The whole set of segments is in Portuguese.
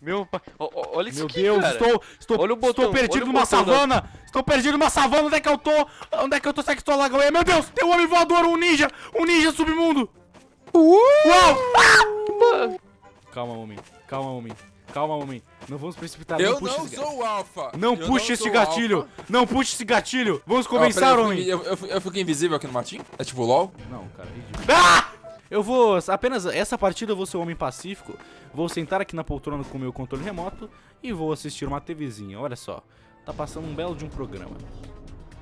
Meu pai. Ó, olha isso Meu aqui, Deus, cara. estou, estou, Olha o botão, estou perdido olha o numa botão savana. Estou perdido numa savana. Onde é que eu tô? Onde é que eu tô? Será que estou lá? Meu Deus, tem um homem voador, um ninja. Um ninja submundo. Uau! Calma, homem. Calma, homem. Calma, homem. Não vamos precipitar. Eu puxe não esse sou o Alpha. Não Eu puxe esse sou o gatilho! Alpha. Não puxe esse gatilho! Vamos peraí, eu homem! Eu, eu, eu fiquei invisível aqui no matinho? É tipo LOL? Não, cara, é ridículo. Ah! Eu vou, apenas essa partida eu vou ser um homem pacífico, vou sentar aqui na poltrona com o meu controle remoto e vou assistir uma TVzinha, olha só. Tá passando um belo de um programa.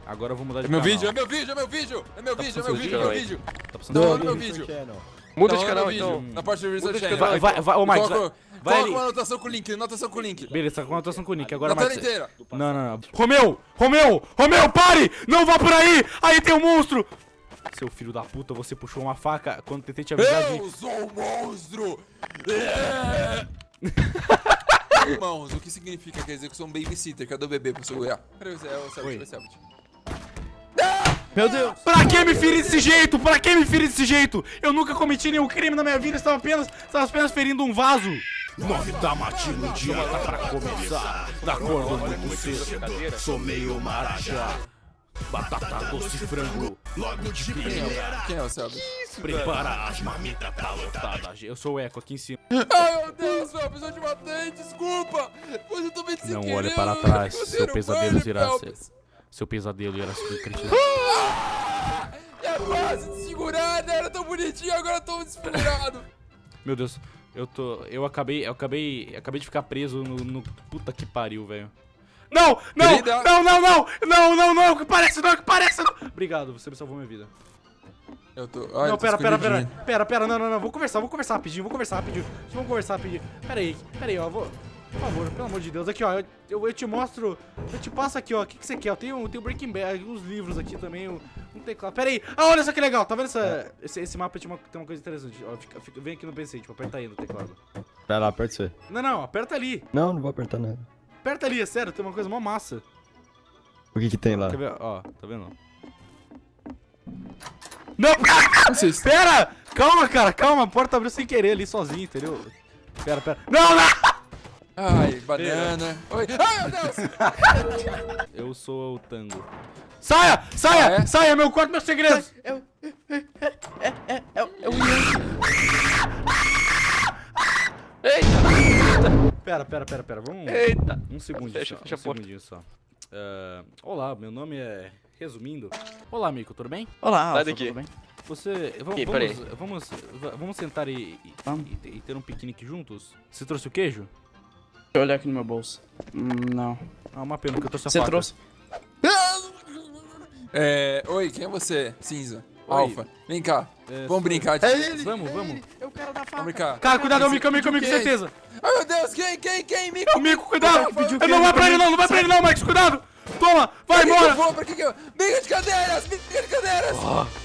Agora eu vou mudar de É meu canal. vídeo, é meu vídeo, é meu vídeo! É meu Tá vídeo, é meu vídeo, é meu vídeo! Tá passando Não, seu no meu vídeo. Muda de no canal, então. Na parte do Research de Channel. Vai, vai, vai, ô vai, vai coloca uma anotação com o link, anotação com o link. Beleza, tá com anotação com o Nick. Agora, Na tela inteira. Não, não, não. Romeu! Romeu! Romeu, pare! Não vá por aí! Aí tem um monstro! Seu filho da puta, você puxou uma faca quando tentei te avisar de... Eu sou um monstro! É. Irmãos, o que significa? Quer dizer que eu sou um babysitter, cadê o bebê pra segurar? Peraí, é o Selbit, vai Selbit. Meu Deus. Pra que me ferir desse jeito? Pra que me ferir desse jeito? Eu nunca cometi nenhum crime na minha vida, estava apenas, estava apenas ferindo um vaso. Nove da matina, o dia tá pra começar. Da cor do muito cedo, sou meio marajá. Batata doce e frango, logo de Quem primeira. é, quem é o Selbit? Prepara as marmitas tá lotada. Eu sou o Eco aqui em cima. Ai, meu Deus, eu preciso te matei, desculpa! Mas eu tô bem sem Não querer, olhe para eu trás, não seu pesadelo irá ser. Seu pesadelo irá se concretizar. É fácil de segurar, né? Era tão bonitinho, agora eu tô desfigurado. Meu Deus, eu tô. Eu acabei. Eu acabei. eu acabei de ficar preso no. no- puta que pariu, velho. Não! Não! Querida. Não, não, não! Não, não, não! Que parece, não, que parece! Não. Obrigado, você me salvou minha vida. Eu tô. Ai, não, eu tô pera, pera, pera. Pera, pera, não, não, não. Vou conversar, vou conversar rapidinho, vou conversar rapidinho. Vamos conversar rapidinho. Pera aí, pera aí, ó. Vou. Por favor, pelo amor de Deus. Aqui, ó. Eu, eu, eu te mostro. Eu te passo aqui, ó. O que, que você quer? Eu tenho, eu tenho Breaking Bad, uns livros aqui também, um, um teclado. Pera aí. Ah, olha só que legal. Tá vendo essa, esse, esse mapa? Tem uma, tem uma coisa interessante. Ó, fica, fica- vem aqui no PC, tipo, aperta aí no teclado. Vai lá, aperta você. Não, não, aperta ali. Não, não vou apertar nada. Aperta ali, é sério, tem uma coisa mó massa. O que que tem lá? Quer ver? Ó, tá vendo? Não! Não sei se- Pera! Calma, cara, calma. A porta abriu sem querer ali sozinho, entendeu? Pera, pera. Não, não! Ai, banana. Oi. Ai, meu Deus! Eu sou o tango. Saia! Saia! Ah, é? Saia, meu quarto, meus segredos! É, Pera, pera, pera, pera. Vamos. eita. Um segundinho Fecha, só. fecha um a porta. segundinho só. Ah, olá, meu nome é. Resumindo. Olá, Mico, tudo bem? Olá, Sai Alfa, daqui. tudo bem? Você. Vamos, vamos, vamos, va- vamos sentar e, e- Vamos. e- e ter um piquenique juntos? Você trouxe o queijo? Deixa eu olhar aqui no meu bolso. Hum, não. Ah, uma pena que eu trouxe a Você faca. trouxe? É. Oi, quem é você? Cinza. Alfa. Vem cá. É, Vamos brincar de. Vamos, vamos. Eu quero dar Vamos brincar. Cara, cuidado, é o Mico, é o Mico, é o Mico, Quem? certeza. Ai, meu Deus, quem, quem, quem? Mico? É o Mico, cuidado! Pediu Eu não vai pra ele não, não vai pra ele não, Max, cuidado! Toma, vai embora! vou? Pra que que eu... Briga de cadeiras! Briga de cadeiras!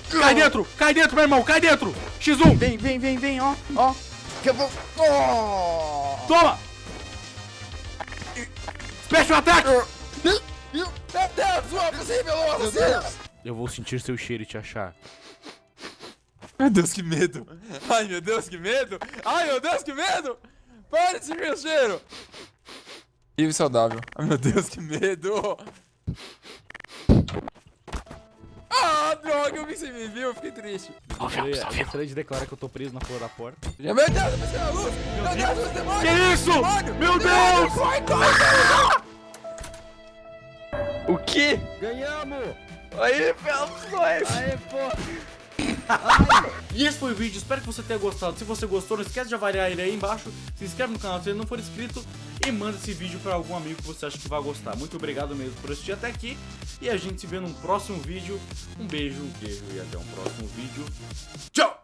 Cai dentro, cai dentro, meu irmão, cai dentro! X1, Vem, vem, vem, vem, ó, ó. Que eu vou. Oh! toma! Special attack! Meu Deus, o Alfa se revelou, assassino! Eu vou sentir seu cheiro e te achar. Meu Deus, que medo! Ai, meu Deus, que medo! Ai, meu Deus, que medo! Para de sentir o cheiro! Vive saudável. Ai, meu Deus, que medo! Ah, droga, eu vi sem me viu, eu fiquei triste. Eu gostaria- eu gostaria de declarar que eu tô preso na porra da porta. Meu Deus, eu pensei na luz! Meu Deus, os demônios! Que isso? Demônio! Meu Deus! Corre, corre! O quê? Ganhamos! Aí, Phelps, nós. Aê, pô! E esse foi o vídeo, espero que você tenha gostado. Se você gostou, não esquece de avaliar ele aí embaixo. Se inscreve no canal se ele não for inscrito. E manda esse vídeo pra algum amigo que você acha que vai gostar. Muito obrigado mesmo por assistir até aqui. E a gente se vê num próximo vídeo. Um beijo, um queijo e até um próximo vídeo. Tchau!